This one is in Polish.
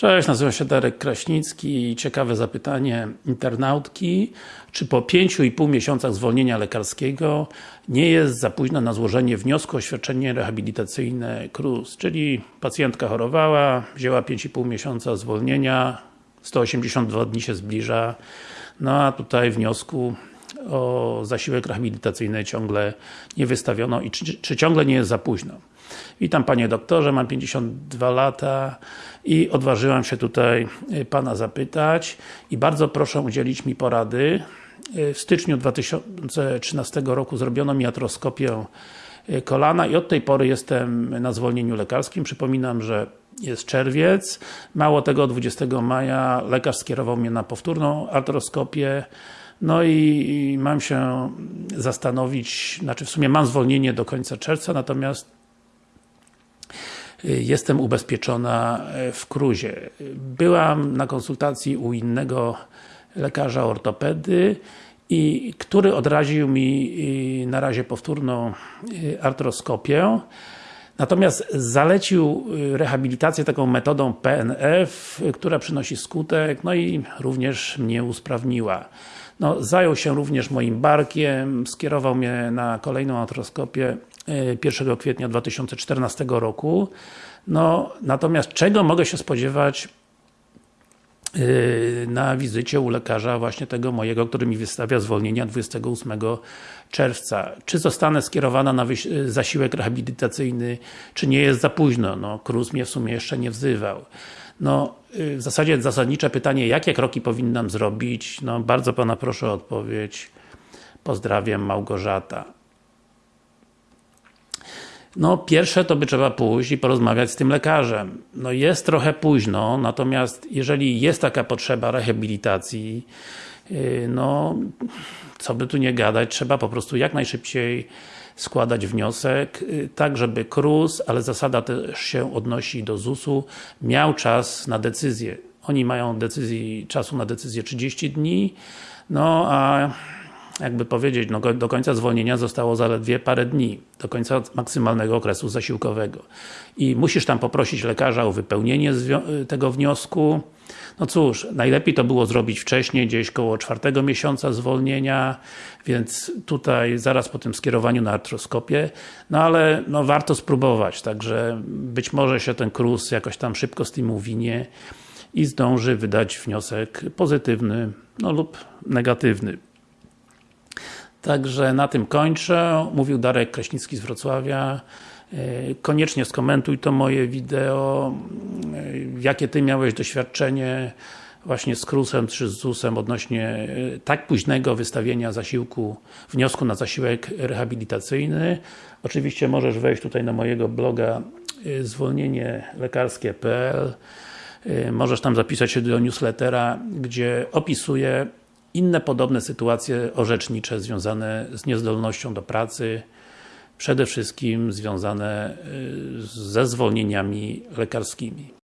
Cześć, nazywam się Darek Kraśnicki. Ciekawe zapytanie internautki. Czy po 5,5 miesiącach zwolnienia lekarskiego nie jest za późno na złożenie wniosku o świadczenie rehabilitacyjne KRUS? Czyli pacjentka chorowała, wzięła 5,5 miesiąca zwolnienia, 182 dni się zbliża, no a tutaj wniosku o zasiłek rehabilitacyjny ciągle nie wystawiono i czy, czy ciągle nie jest za późno? Witam Panie Doktorze, mam 52 lata i odważyłam się tutaj y, Pana zapytać i bardzo proszę udzielić mi porady. Y, w styczniu 2013 roku zrobiono mi atroskopię y, kolana i od tej pory jestem na zwolnieniu lekarskim. Przypominam, że jest czerwiec. Mało tego, 20 maja lekarz skierował mnie na powtórną artroskopię. No i, mam się zastanowić, znaczy w sumie mam zwolnienie do końca czerwca, natomiast jestem ubezpieczona w Kruzie. Byłam na konsultacji u innego lekarza ortopedy i który odraził mi na razie powtórną artroskopię. Natomiast zalecił rehabilitację taką metodą PNF, która przynosi skutek, no i również mnie usprawniła. No, zajął się również moim barkiem, skierował mnie na kolejną artroskopię 1 kwietnia 2014 roku. No, natomiast czego mogę się spodziewać na wizycie u lekarza właśnie tego mojego, który mi wystawia zwolnienia 28 czerwca. Czy zostanę skierowana na zasiłek rehabilitacyjny, czy nie jest za późno? No, KRUS mnie w sumie jeszcze nie wzywał. No, yy, w zasadzie zasadnicze pytanie, jakie kroki powinnam zrobić? No, bardzo Pana proszę o odpowiedź. Pozdrawiam, Małgorzata. No, pierwsze to by trzeba pójść i porozmawiać z tym lekarzem. No jest trochę późno, natomiast jeżeli jest taka potrzeba rehabilitacji, yy, no, co by tu nie gadać, trzeba po prostu jak najszybciej składać wniosek, yy, tak żeby KRUS, ale zasada też się odnosi do ZUS-u, miał czas na decyzję. Oni mają decyzji, czasu na decyzję 30 dni, no a jakby powiedzieć, no do końca zwolnienia zostało zaledwie parę dni, do końca maksymalnego okresu zasiłkowego. I musisz tam poprosić lekarza o wypełnienie tego wniosku. No cóż, najlepiej to było zrobić wcześniej, gdzieś koło czwartego miesiąca zwolnienia, więc tutaj zaraz po tym skierowaniu na artroskopię, no ale no warto spróbować, także być może się ten KRUS jakoś tam szybko z tym uwinie i zdąży wydać wniosek pozytywny, no lub negatywny. Także na tym kończę. Mówił Darek Kraśnicki z Wrocławia. E, koniecznie skomentuj to moje wideo. E, jakie Ty miałeś doświadczenie właśnie z KRUS-em czy z ZUS-em odnośnie e, tak późnego wystawienia zasiłku, wniosku na zasiłek rehabilitacyjny. Oczywiście możesz wejść tutaj na mojego bloga zwolnienielekarskie.pl Możesz tam zapisać się do newslettera, gdzie opisuję inne podobne sytuacje orzecznicze związane z niezdolnością do pracy, przede wszystkim związane y, ze zwolnieniami lekarskimi.